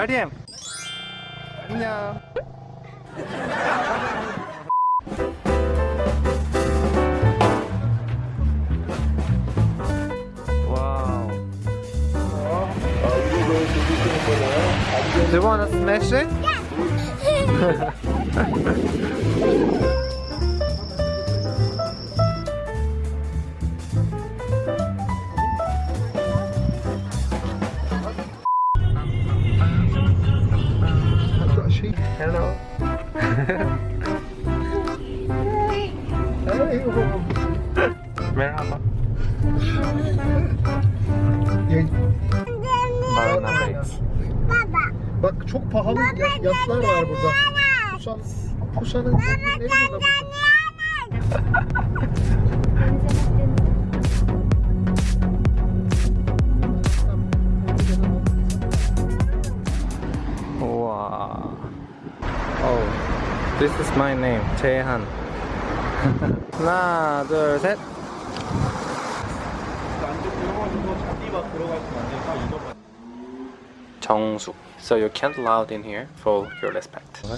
마리엠 안녕 와우 Do you wanna smash it? Şey, Bak çok pahalı ya- yatlar var burada. Kusan, Kusan'ın ne burada? 우와 Oh, this is my name, 재한 하나, 둘, 셋 정숙 So you can't loud in here for your respect.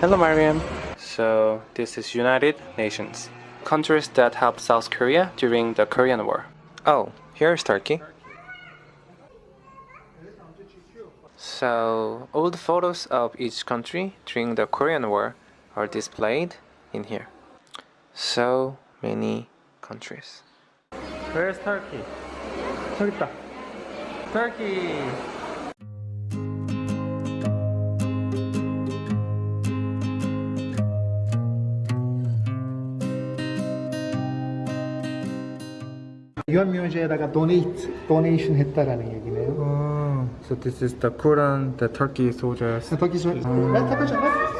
Hello Mariam So this is United Nations Countries that helped South Korea during the Korean War Oh, here's Turkey So, all the photos of each country during the Korean War are displayed in here. So many countries. Where's Turkey? 저기 있다. Turkey! 유한명제에다가 donate, donation 했다라는 얘기네요. Oh, so this is the Quran, the Turkey soldiers. 터키 소, 나 타보잖아.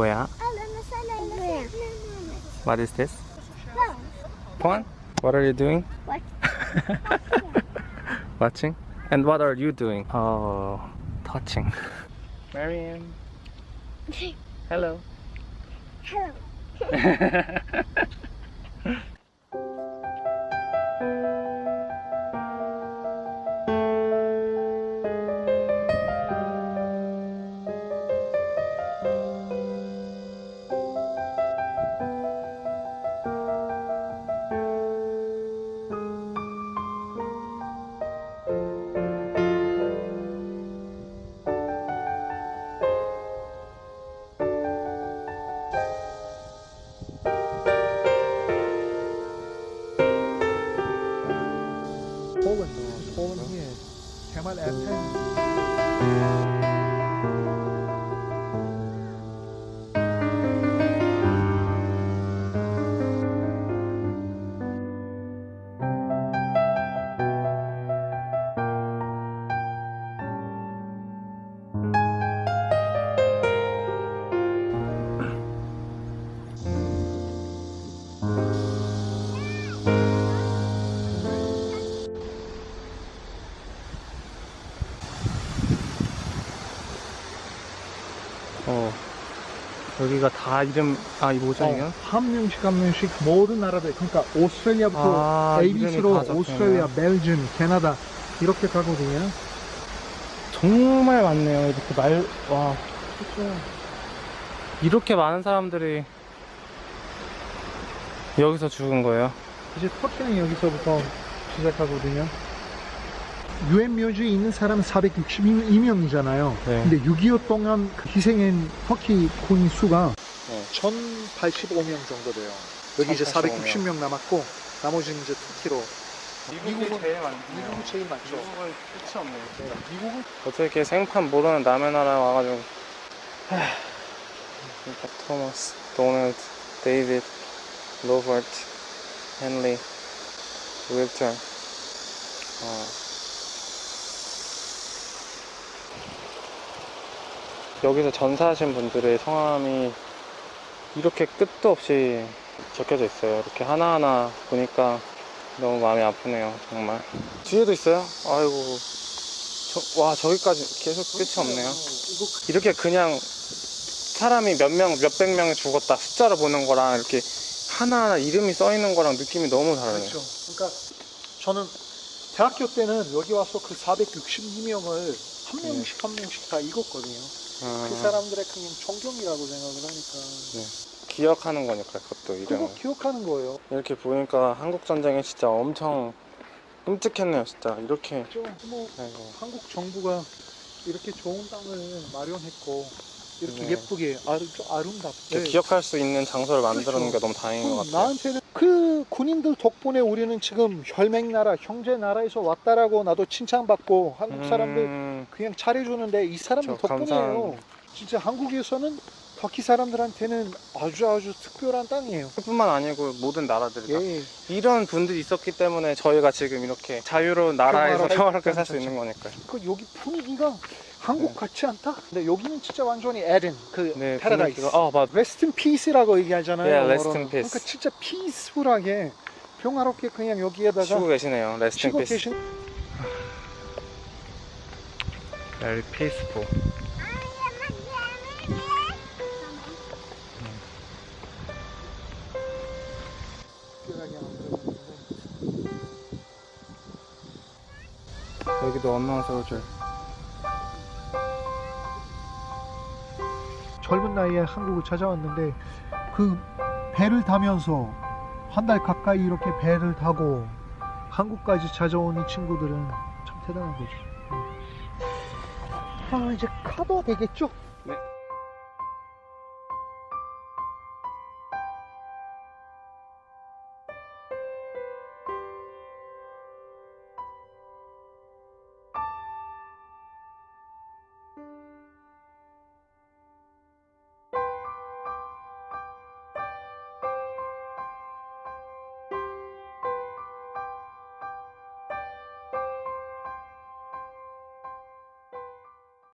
뭐야? What is this? Porn? What are you doing? Watching? And what are you doing? Oh, touching. Mariam. Hello. Poland, 어. 여기가 다 이름, 아, 이거 뭐죠, 이거? 어, 한 명씩 한 명씩 모든 나라들 그러니까 오스트레일리아부터 아, ABC로 오스트레일리아. 벨gium, 캐나다 이렇게 가거든요. 정말 많네요. 이렇게 말, 와. 이렇게 많은 사람들이 여기서 죽은 거예요. 이제 터키는 여기서부터 시작하거든요. 유엔 묘지에 있는 사람은 462명이잖아요. 네. 근데 6.25 동안 그 희생한 터키 군인 수가 네. 1085명 정도 돼요. 여기 이제 1085 460명 남았고 나머지는 이제 터키로 미국은- 제일 많네요. 미국이 제일 많죠. 미국은 끝이 없네요. 네, 미국은 어떻게 이렇게 생판 모르는 남의 나라 와가지고 그러니까 토마스, 도널드, 데이빗, 로버트, 헨리, 윌턴 어. 여기서 전사하신 분들의 성함이 이렇게 끝도 없이 적혀져 있어요. 이렇게 하나하나 보니까 너무 마음이 아프네요. 정말. 뒤에도 있어요? 아이고. 저- 와, 저기까지 계속 끝이 없네요. 이렇게 그냥 사람이 몇 명, 몇백 명이 죽었다 숫자로 보는 거랑 이렇게 하나하나 이름이 써 있는 거랑 느낌이 너무 다르네요. 그렇죠. 그러니까 저는 대학교 때는 여기 와서 그 462명을 한 명씩 한 명씩 다 읽었거든요. 아, 그 사람들의 그냥 존경이라고 생각을 하니까 기억하는 거니까 그것도 이름을. 그거 기억하는 거예요. 이렇게 보니까 한국 전쟁이 진짜 엄청 끔찍했네요, 진짜. 이렇게. 좀 뭐. 한국 정부가 이렇게 좋은 땅을 마련했고 이렇게 네. 예쁘게 아름, 아름답게 기억할 수 있는 장소를 만들어 놓은 게 그렇죠. 너무 다행인 것 음, 같아요. 나한테는 그 군인들 덕분에 우리는 지금 혈맹나라 형제 나라에서 왔다라고 나도 칭찬받고 한국 사람들 음, 그냥 잘해주는데 이 사람들 저 덕분이에요. 진짜 한국에서는 터키 사람들한테는 아주 아주 특별한 땅이에요. 뿐만 아니고 모든 나라들이 다 예. 이런 분들이 있었기 때문에 저희가 지금 이렇게 자유로운 나라에서 평화롭게 수 살수 있는 거니까요. 그 여기 분위기가 한국 네. 같지 않다. 근데 여기는 진짜 완전히 에덴, 그 네, 패러다이스. 아, 맞. rest peace라고 얘기하잖아요. rest in peace. 그러니까 진짜 peaceful하게 평화롭게 그냥 여기에다가 쉬고 계시네요. 쉬고 peace. 계신 Very peaceful. 만들어놨는데 여기도 엄마 소절. 젊은 나이에 한국을 찾아왔는데 그 배를 타면서 한 달 가까이 이렇게 배를 타고 한국까지 찾아온 이 친구들은 참 대단한 거죠. 아 이제 카도 되겠죠?